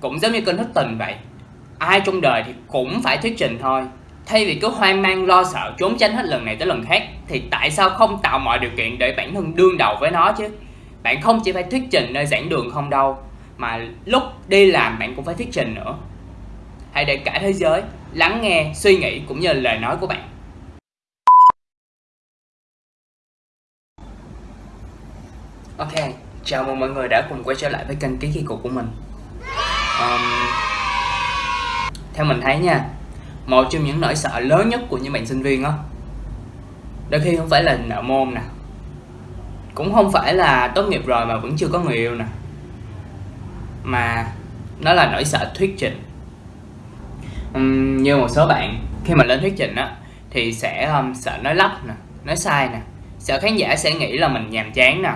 cũng giống như kênh thất tình vậy. Ai trong đời thì cũng phải thuyết trình thôi. Thay vì cứ hoang mang, lo sợ, trốn tránh hết lần này tới lần khác, thì tại sao không tạo mọi điều kiện để bản thân đương đầu với nó chứ? Bạn không chỉ phải thuyết trình nơi giảng đường không đâu, mà lúc đi làm bạn cũng phải thuyết trình nữa. Hãy để cả thế giới lắng nghe, suy nghĩ cũng như lời nói của bạn. Ok, chào mừng mọi người đã cùng quay trở lại với kênh ký kỳ cục của mình um, theo mình thấy nha một trong những nỗi sợ lớn nhất của những bạn sinh viên đó đôi khi không phải là nợ môn nè cũng không phải là tốt nghiệp rồi mà vẫn chưa có người yêu nè mà nó là nỗi sợ thuyết trình. Um, như một số bạn khi mà lên thuyết trình á thì sẽ um, sợ nói lắp nè nói sai nè sợ khán giả sẽ nghĩ là mình nhàm chán nè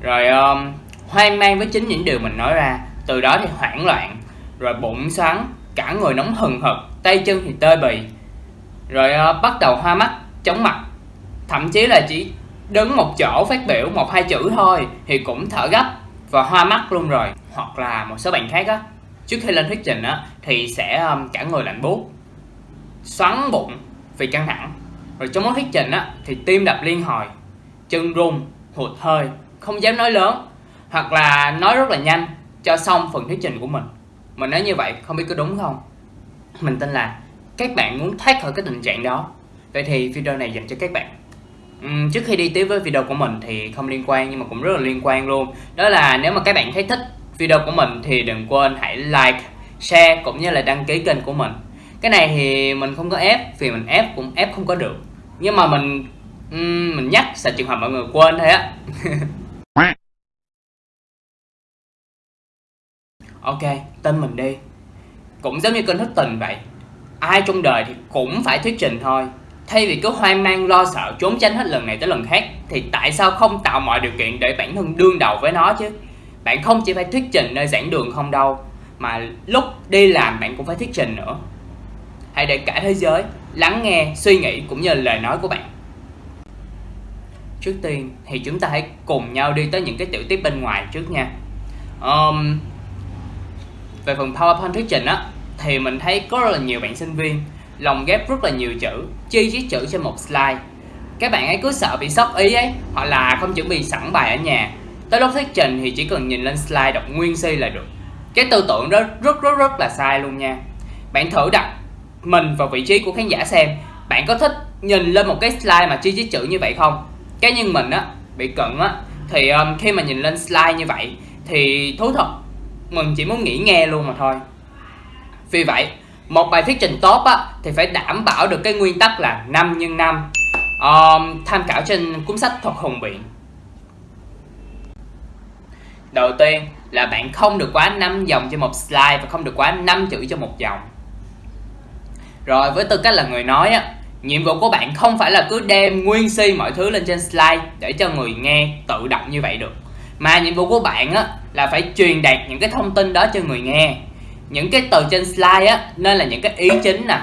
rồi um, hoang mang với chính những điều mình nói ra từ đó thì hoảng loạn rồi bụng sáng cả người nóng hừng hực tay chân thì tê bì. Rồi uh, bắt đầu hoa mắt chóng mặt. Thậm chí là chỉ đứng một chỗ phát biểu một hai chữ thôi thì cũng thở gấp và hoa mắt luôn rồi. Hoặc là một số bạn khác á trước khi lên thuyết trình á thì sẽ um, cả người lạnh buốt xoắn bụng vì căng thẳng. Rồi trong lúc thuyết trình á thì tim đập liên hồi chân run hụt hơi không dám nói lớn hoặc là nói rất là nhanh cho xong phần thuyết trình của mình mình nói như vậy không biết có đúng không? Mình tin là các bạn muốn thoát khỏi cái tình trạng đó. Vậy thì video này dành cho các bạn. Uhm, trước khi đi tiếp với video của mình thì không liên quan nhưng mà cũng rất là liên quan luôn. Đó là nếu mà các bạn thấy thích video của mình thì đừng quên hãy like share cũng như là đăng ký kênh của mình. Cái này thì mình không có ép vì mình ép cũng ép không có được. Nhưng mà mình um, mình nhắc sợ trường hợp mọi người quên thôi á. ok tên mình đi. Cũng giống như kênh thức tình vậy ai trong đời thì cũng phải thuyết trình thôi. Thay vì cứ hoang mang lo sợ trốn tránh hết lần này tới lần khác thì tại sao không tạo mọi điều kiện để bản thân đương đầu với nó chứ? Bạn không chỉ phải thuyết trình nơi giảng đường không đâu mà lúc đi làm bạn cũng phải thuyết trình nữa. Hãy để cả thế giới lắng nghe suy nghĩ cũng như lời nói của bạn. Trước tiên thì chúng ta hãy cùng nhau đi tới những cái tiểu tiết bên ngoài trước nha. Um, về phần PowerPoint thuyết trình á thì mình thấy có rất là nhiều bạn sinh viên lồng ghép rất là nhiều chữ chi chít chữ trên một slide. Các bạn ấy cứ sợ bị sốc ý ấy hoặc là không chuẩn bị sẵn bài ở nhà. Tới lúc thuyết trình thì chỉ cần nhìn lên slide đọc nguyên si là được. Cái tư tưởng đó rất rất rất là sai luôn nha. Bạn thử đặt mình vào vị trí của khán giả xem bạn có thích nhìn lên một cái slide mà chi chít chữ như vậy không? Cá nhân mình á bị cận á thì um, khi mà nhìn lên slide như vậy thì thú thật mình chỉ muốn nghỉ nghe luôn mà thôi. Vì vậy một bài thuyết trình tốt á thì phải đảm bảo được cái nguyên tắc là 5 x 5 um, tham khảo trên cuốn sách thuật hùng biện. Đầu tiên là bạn không được quá 5 dòng cho một slide và không được quá 5 chữ cho một dòng. Rồi với tư cách là người nói á nhiệm vụ của bạn không phải là cứ đem nguyên si mọi thứ lên trên slide để cho người nghe tự đọc như vậy được. Mà nhiệm vụ của bạn á là phải truyền đạt những cái thông tin đó cho người nghe. Những cái từ trên slide á nên là những cái ý chính nè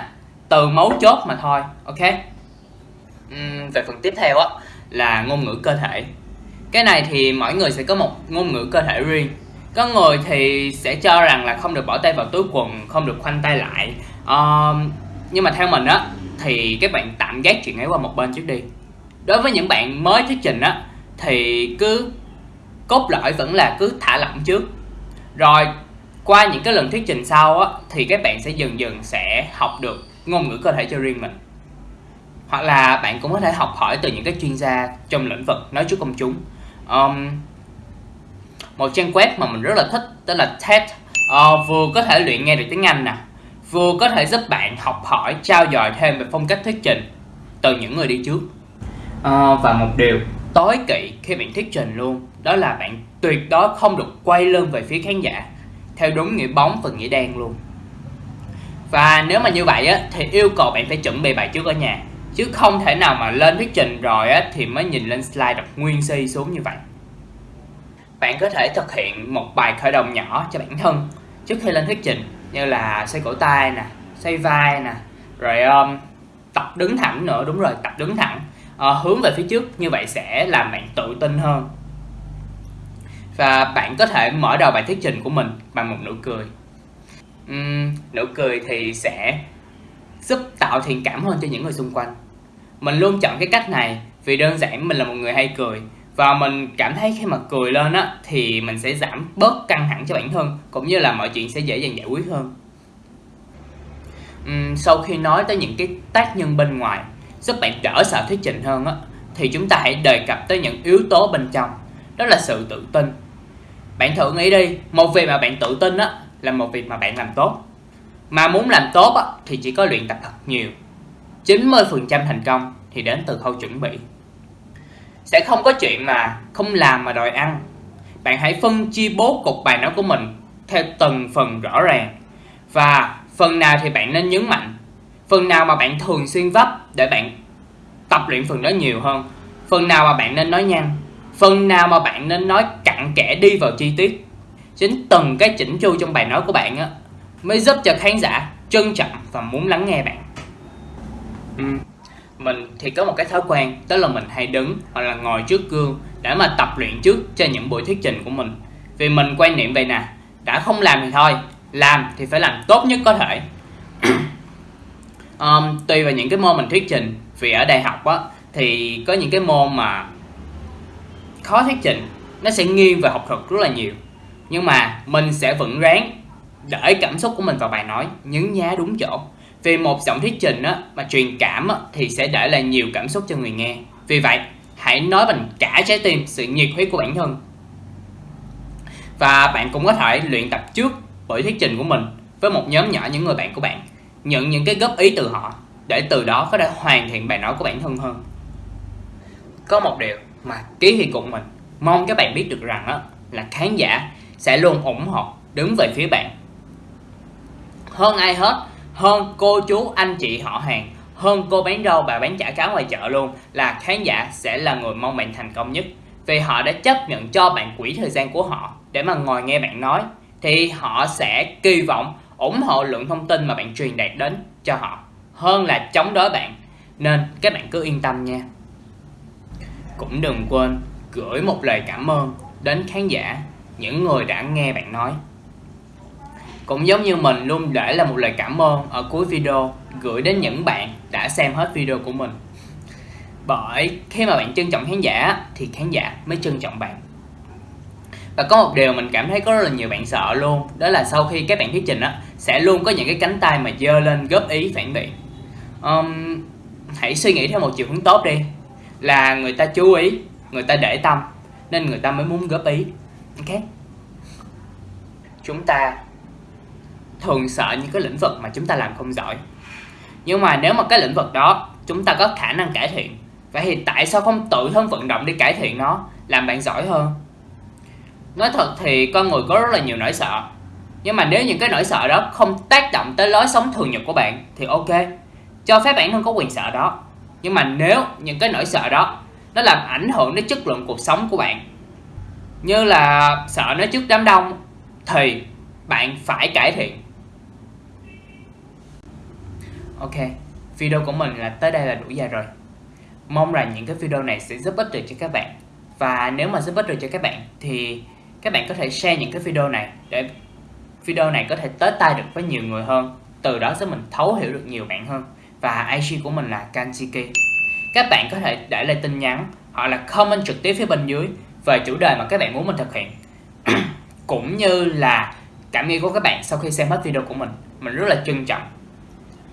từ mấu chốt mà thôi ok? Uhm, về phần tiếp theo á là ngôn ngữ cơ thể. Cái này thì mỗi người sẽ có một ngôn ngữ cơ thể riêng. Có người thì sẽ cho rằng là không được bỏ tay vào túi quần không được khoanh tay lại. Uh, nhưng mà theo mình á thì các bạn tạm gác chuyện ấy qua một bên trước đi. Đối với những bạn mới thuyết trình á thì cứ cốt lõi vẫn là cứ thả lỏng trước. Rồi qua những cái lần thuyết trình sau á thì các bạn sẽ dần dần sẽ học được ngôn ngữ cơ thể cho riêng mình. Hoặc là bạn cũng có thể học hỏi từ những cái chuyên gia trong lĩnh vực nói trước công chúng. Um, một trang web mà mình rất là thích đó là TED uh, vừa có thể luyện nghe được tiếng Anh nè vừa có thể giúp bạn học hỏi trao dồi thêm về phong cách thuyết trình từ những người đi trước. Uh, và một điều tối kỵ khi bạn thuyết trình luôn. Đó là bạn tuyệt đối không được quay lưng về phía khán giả theo đúng nghĩa bóng và nghĩa đen luôn. Và nếu mà như vậy á, thì yêu cầu bạn phải chuẩn bị bài trước ở nhà chứ không thể nào mà lên thuyết trình rồi á, thì mới nhìn lên slide đọc nguyên si xuống như vậy. Bạn có thể thực hiện một bài khởi động nhỏ cho bản thân trước khi lên thuyết trình như là xoay cổ tay nè xoay vai nè rồi um, tập đứng thẳng nữa. Đúng rồi tập đứng thẳng. Ờ, hướng về phía trước như vậy sẽ làm bạn tự tin hơn. Và bạn có thể mở đầu bài thuyết trình của mình bằng một nụ cười. Uhm, nụ cười thì sẽ giúp tạo thiện cảm hơn cho những người xung quanh. Mình luôn chọn cái cách này vì đơn giản mình là một người hay cười. Và mình cảm thấy khi mà cười lên á thì mình sẽ giảm bớt căng thẳng cho bản thân cũng như là mọi chuyện sẽ dễ dàng giải quyết hơn. Uhm, sau khi nói tới những cái tác nhân bên ngoài giúp bạn đỡ sợ thuyết trình hơn á thì chúng ta hãy đề cập tới những yếu tố bên trong. Đó là sự tự tin. Bạn thử nghĩ đi một việc mà bạn tự tin á là một việc mà bạn làm tốt. Mà muốn làm tốt á, thì chỉ có luyện tập thật nhiều. 90% thành công thì đến từ khâu chuẩn bị. Sẽ không có chuyện mà không làm mà đòi ăn. Bạn hãy phân chia bố cục bài nói của mình theo từng phần rõ ràng. Và phần nào thì bạn nên nhấn mạnh phần nào mà bạn thường xuyên vấp để bạn tập luyện phần đó nhiều hơn? Phần nào mà bạn nên nói nhanh phần nào mà bạn nên nói cặn kẽ đi vào chi tiết? Chính từng cái chỉnh chu trong bài nói của bạn á, mới giúp cho khán giả trân trọng và muốn lắng nghe bạn. Ừ. mình thì có một cái thói quen, đó là mình hay đứng hoặc là ngồi trước gương để mà tập luyện trước cho những buổi thuyết trình của mình. Vì mình quan niệm vậy nè, đã không làm thì thôi, làm thì phải làm tốt nhất có thể um, tùy vào những cái môn mình thuyết trình. Vì ở đại học á thì có những cái môn mà khó thuyết trình nó sẽ nghiêng về học thuật rất là nhiều. Nhưng mà mình sẽ vẫn ráng để cảm xúc của mình vào bài nói nhấn nhá đúng chỗ. Vì một giọng thuyết trình á, mà truyền cảm á, thì sẽ để lại nhiều cảm xúc cho người nghe. Vì vậy hãy nói bằng cả trái tim sự nhiệt huyết của bản thân. Và bạn cũng có thể luyện tập trước buổi thuyết trình của mình với một nhóm nhỏ những người bạn của bạn nhận những cái góp ý từ họ để từ đó có thể hoàn thiện bài nói của bản thân hơn. Có một điều mà ký thì cùng mình mong các bạn biết được rằng á, là khán giả sẽ luôn ủng hộ đứng về phía bạn. Hơn ai hết hơn cô chú anh chị họ hàng hơn cô bán rau bà bán chả cá ngoài chợ luôn là khán giả sẽ là người mong bạn thành công nhất. Vì họ đã chấp nhận cho bạn quỹ thời gian của họ để mà ngồi nghe bạn nói thì họ sẽ kỳ vọng ủng hộ lượng thông tin mà bạn truyền đạt đến cho họ, hơn là chống đối bạn. Nên các bạn cứ yên tâm nha. Cũng đừng quên gửi một lời cảm ơn đến khán giả, những người đã nghe bạn nói. Cũng giống như mình luôn để là một lời cảm ơn ở cuối video, gửi đến những bạn đã xem hết video của mình. Bởi khi mà bạn trân trọng khán giả, thì khán giả mới trân trọng bạn và có một điều mình cảm thấy có rất là nhiều bạn sợ luôn đó là sau khi các bạn thuyết trình á sẽ luôn có những cái cánh tay mà dơ lên góp ý phản biện. Um, hãy suy nghĩ theo một chiều hướng tốt đi là người ta chú ý người ta để tâm nên người ta mới muốn góp ý. Ok? Chúng ta thường sợ những cái lĩnh vực mà chúng ta làm không giỏi. Nhưng mà nếu mà cái lĩnh vực đó chúng ta có khả năng cải thiện vậy thì tại sao không tự thân vận động đi cải thiện nó làm bạn giỏi hơn? Nói thật thì con người có rất là nhiều nỗi sợ. Nhưng mà nếu những cái nỗi sợ đó không tác động tới lối sống thường nhật của bạn thì ok, cho phép bản thân có quyền sợ đó. Nhưng mà nếu những cái nỗi sợ đó, nó làm ảnh hưởng đến chất lượng cuộc sống của bạn, như là sợ nói trước đám đông, thì bạn phải cải thiện. Ok, video của mình là tới đây là đủ dài rồi. Mong rằng những cái video này sẽ giúp ích được cho các bạn. Và nếu mà giúp ích được cho các bạn thì các bạn có thể share những cái video này để video này có thể tới tay được với nhiều người hơn. Từ đó giúp mình thấu hiểu được nhiều bạn hơn. Và IG của mình là Kanjiki. Các bạn có thể để lại tin nhắn hoặc là comment trực tiếp phía bên dưới về chủ đề mà các bạn muốn mình thực hiện. Cũng như là cảm nghĩ của các bạn sau khi xem hết video của mình. Mình rất là trân trọng.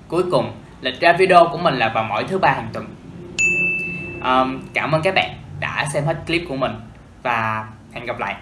Cuối cùng lịch ra video của mình là vào mỗi thứ ba hàng tuần. Um, cảm ơn các bạn đã xem hết clip của mình. Và hẹn gặp lại.